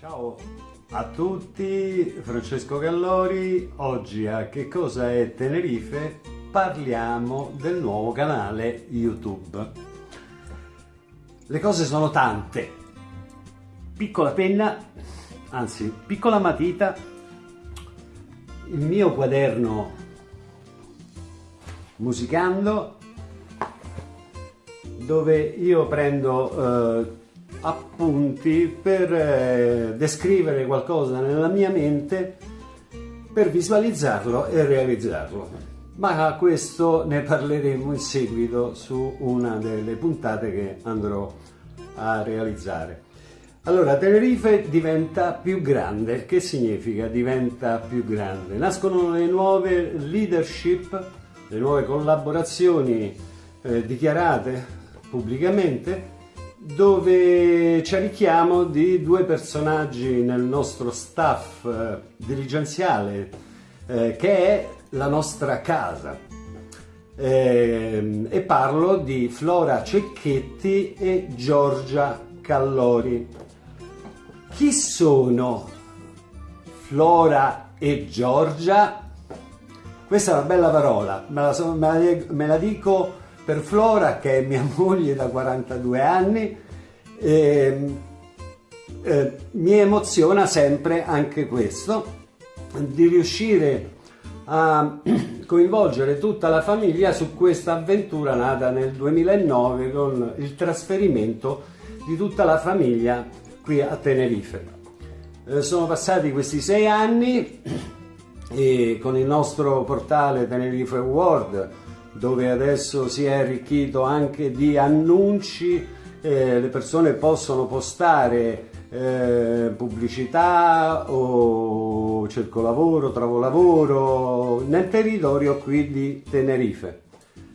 Ciao a tutti, Francesco Gallori, oggi a Che cosa è Tenerife? Parliamo del nuovo canale YouTube. Le cose sono tante, piccola penna, anzi piccola matita, il mio quaderno musicando dove io prendo eh, appunti per eh, descrivere qualcosa nella mia mente per visualizzarlo e realizzarlo. Ma questo ne parleremo in seguito su una delle puntate che andrò a realizzare. Allora Tenerife diventa più grande. Che significa? Diventa più grande. Nascono le nuove leadership le nuove collaborazioni eh, dichiarate pubblicamente dove c'è richiamo di due personaggi nel nostro staff eh, dirigenziale eh, che è la nostra casa eh, e parlo di Flora Cecchetti e Giorgia Callori chi sono Flora e Giorgia? questa è una bella parola me la, me la, me la dico per Flora che è mia moglie da 42 anni eh, eh, mi emoziona sempre anche questo di riuscire a coinvolgere tutta la famiglia su questa avventura nata nel 2009 con il trasferimento di tutta la famiglia qui a Tenerife. Eh, sono passati questi sei anni e con il nostro portale Tenerife World dove adesso si è arricchito anche di annunci, eh, le persone possono postare eh, pubblicità o cerco lavoro, trovo lavoro nel territorio qui di Tenerife.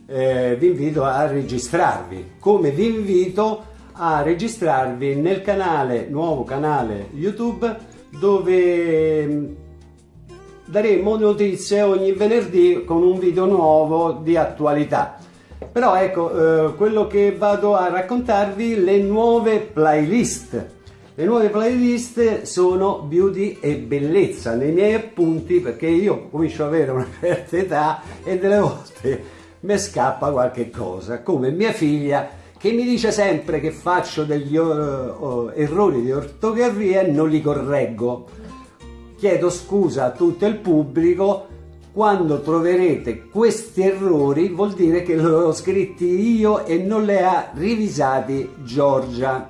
Eh, vi invito a registrarvi, come vi invito a registrarvi nel canale, nuovo canale YouTube dove daremo notizie ogni venerdì con un video nuovo di attualità. Però ecco, eh, quello che vado a raccontarvi, le nuove playlist. Le nuove playlist sono beauty e bellezza nei miei appunti perché io comincio ad avere una certa età e delle volte mi scappa qualche cosa, come mia figlia che mi dice sempre che faccio degli uh, errori di ortografia e non li correggo chiedo scusa a tutto il pubblico. Quando troverete questi errori vuol dire che li ho scritti io e non li ha rivisati Giorgia.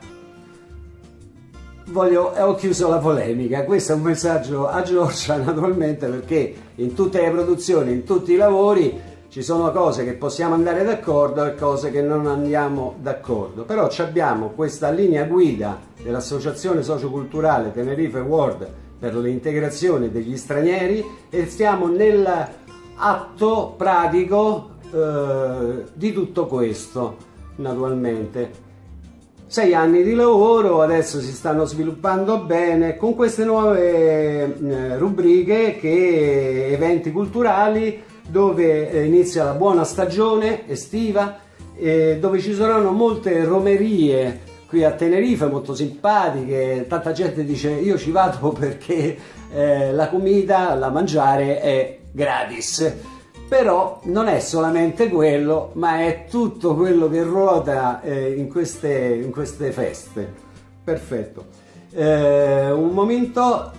Voglio, ho chiuso la polemica. Questo è un messaggio a Giorgia naturalmente perché in tutte le produzioni in tutti i lavori ci sono cose che possiamo andare d'accordo e cose che non andiamo d'accordo. Però abbiamo questa linea guida dell'associazione socioculturale Tenerife World per l'integrazione degli stranieri e stiamo nell'atto pratico eh, di tutto questo naturalmente. Sei anni di lavoro adesso si stanno sviluppando bene con queste nuove eh, rubriche che eventi culturali dove eh, inizia la buona stagione estiva eh, dove ci saranno molte romerie qui a Tenerife molto simpatiche, tanta gente dice io ci vado perché eh, la comida, la mangiare è gratis. Però non è solamente quello, ma è tutto quello che ruota eh, in, queste, in, queste, feste. Perfetto. Eh, un momento,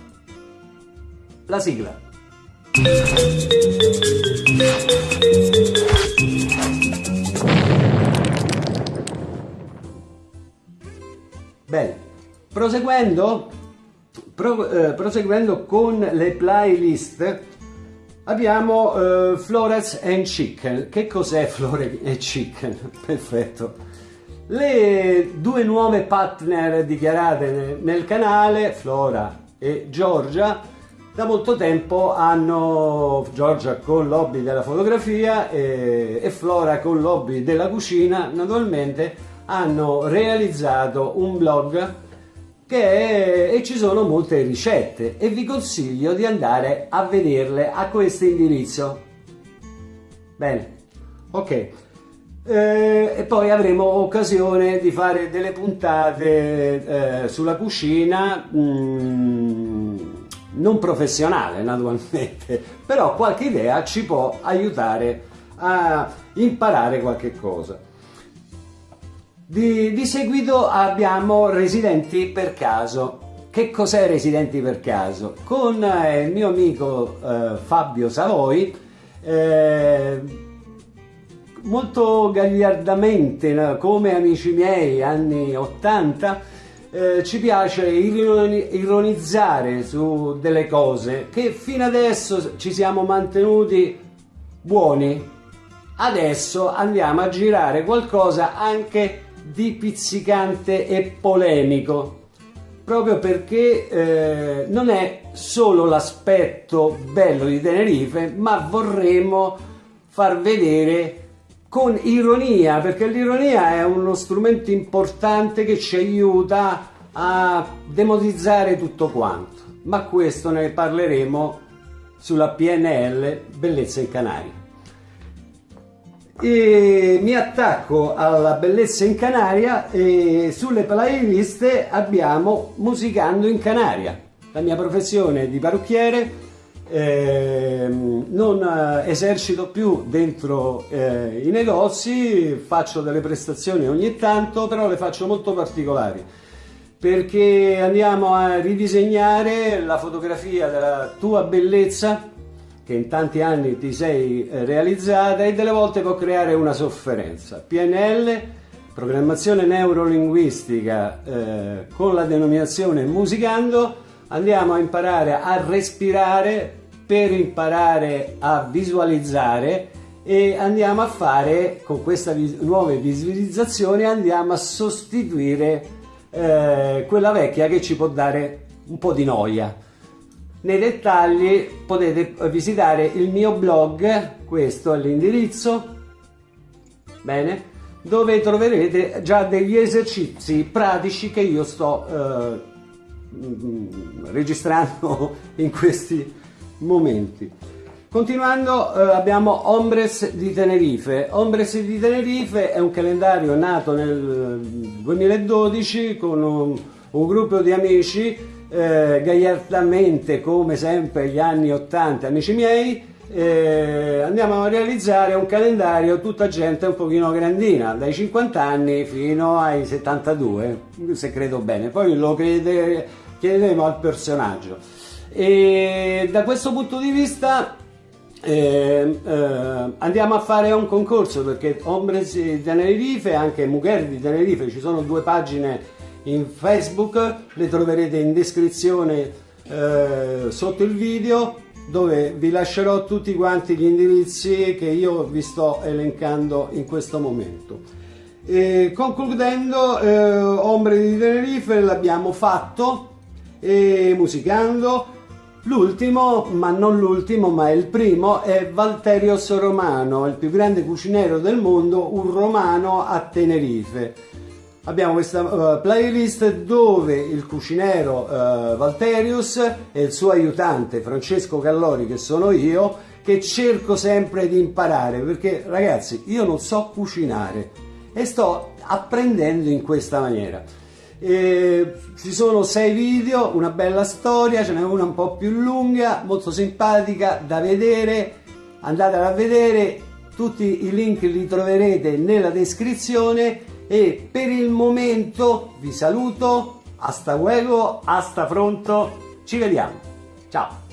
la sigla. Bene, proseguendo, pro, eh, proseguendo con le playlist abbiamo eh, Flores and Chicken. Che cos'è Flores and Chicken? Perfetto. Le due nuove partner dichiarate nel, nel canale, Flora e Giorgia, da molto tempo hanno Giorgia con l'hobby della fotografia e, e Flora con l'hobby della cucina, naturalmente hanno realizzato un blog che e ci sono molte ricette e vi consiglio di andare a vederle a questo indirizzo. Bene, ok. eh, e poi avremo occasione di fare delle puntate eh, sulla cucina mm, non professionale naturalmente però qualche idea ci può aiutare a imparare qualche cosa di, di seguito abbiamo residenti per caso che cos'è Residenti per caso? Con eh, il mio amico eh, Fabio Savoi eh, molto gagliardamente, come amici miei anni 80, eh, ci piace ironizzare su delle cose che fino adesso ci siamo mantenuti buoni. Adesso andiamo a girare qualcosa anche di pizzicante e polemico proprio perché eh, non è solo l'aspetto bello di Tenerife ma vorremmo far vedere con ironia, perché l'ironia è uno strumento importante che ci aiuta a demotizzare tutto quanto. Ma questo ne parleremo sulla PNL Bellezza in Canaria. E mi attacco alla bellezza in Canaria e sulle playlist abbiamo Musicando in Canaria, la mia professione di parrucchiere. Eh, non esercito più dentro eh, i negozi, faccio delle prestazioni ogni tanto, però le faccio molto particolari perché andiamo a ridisegnare la fotografia della tua bellezza che in tanti anni ti sei eh, realizzata e delle volte può creare una sofferenza. PNL, programmazione neurolinguistica eh, con la denominazione musicando andiamo a imparare a respirare per imparare a visualizzare e andiamo a fare con queste vis nuove visualizzazioni andiamo a sostituire eh, quella vecchia che ci può dare un po' di noia nei dettagli potete visitare il mio blog questo è l'indirizzo bene dove troverete già degli esercizi pratici che io sto eh, registrando in questi momenti. Continuando eh, abbiamo Ombres di Tenerife. Ombres di Tenerife è un calendario nato nel 2012 con un, un gruppo di amici eh, gagliardamente come sempre gli anni 80, amici miei, eh, andiamo a realizzare un calendario tutta gente un pochino grandina, dai 50 anni fino ai 72, se credo bene. Poi lo crede chiederemo al personaggio. E da questo punto di vista eh, eh, andiamo a fare un concorso perché Hombres di Tenerife e anche Mujer di Tenerife ci sono due pagine in Facebook, le troverete in descrizione eh, sotto il video dove vi lascerò tutti quanti gli indirizzi che io vi sto elencando in questo momento. E concludendo, eh, Ombre di Tenerife l'abbiamo fatto, e musicando. L'ultimo, ma non l'ultimo, ma il primo, è Valterios Romano, il più grande cuciniero del mondo, un romano a Tenerife. Abbiamo questa uh, playlist dove il cucinero uh, Valterius e il suo aiutante Francesco Callori, che sono io, che cerco sempre di imparare, perché ragazzi, io non so cucinare e sto apprendendo in questa maniera. E ci sono sei video, una bella storia, ce n'è una un po' più lunga, molto simpatica da vedere, andatela a vedere, tutti i link li troverete nella descrizione e per il momento vi saluto, hasta luego, hasta pronto, ci vediamo, ciao!